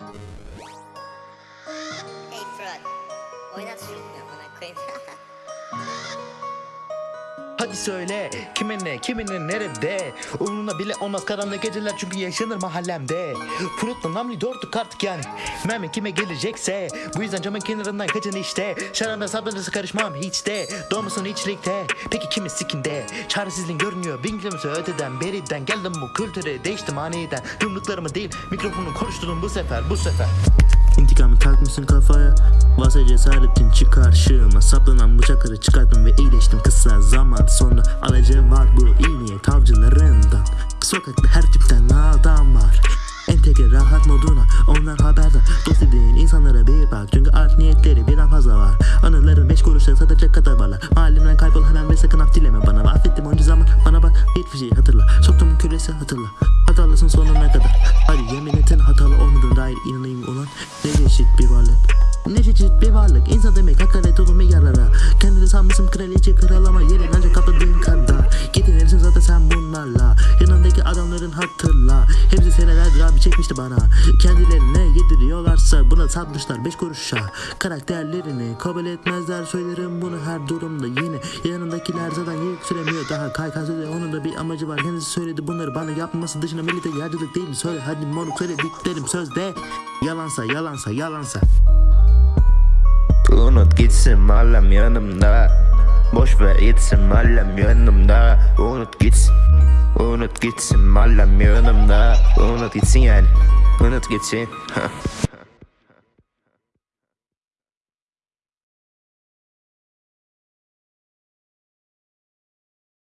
Hey, fraud. Why not shoot me when I claim? Hadi söyle kiminle kiminin nerede? Umruna bile olmaz karanlık geceler çünkü yaşanır mahallemde. Furut'la namli dörtlük artık yani. Mermi kime gelecekse Bu yüzden camın kenarından kaçın işte. Şaranda sabrınızı karışmam hiç de. Doğmasın içlikte. Peki kimin sikinde? Çaresizliğin görünüyor. Bin kilometre öteden beriden Geldim bu kültüre değiştim aniden. Yumruklarımı değil mikrofonu konuşturum bu sefer bu sefer. İntikamı takmışsın kafaya. Varsa cesaretin çık karşıma Saplanan bıçakları çıkarttım ve iyileştim kısa zaman Sonra alacağım var bu iyi niyet avcılarından. Sokakta her tipten adam var. Entegre rahat moduna onlar haberdar Dost dediğin insanlara bir bak Çünkü art niyetleri birden fazla var. Anıların beş kuruşa satacak kadar varlar. Mahallemden kaybol hemen ve sakın af dileme bana. Affettim onca zaman. Bana bak hiçbir şey hatırla. Soktuğum küresi hatırla. Hatalısın sonuna kadar. Hadi yemin etin hatalı olmadığına dair inanayım ulan. Ne çeşit bir varlık? Ne çeşit bir varlık? İnsan demek adamların hatırla. Hepsi senelerdir abi çekmişti bana. Kendilerine yediriyorlarsa buna satmışlar beş kuruşa. Karakterlerini kabul etmezler Söylerim bunu her durumda. Yine Yanındakiler zaten yüksülemiyor daha Kaykan söyle onun da bir amacı var. Kendisi söyledi bunları bana yapması dışında Millete yardımcılık değil mi? Söyle hadi moruk söylediklerim sözde. Yalansa yalansa yalansa. Unut gitsin mahallem yanımda. Boş ver gitsin mahallem yanımda. Unut gitsin Unut gitsin mahallem yanımda. Unut gitsin yani. Unut gitsin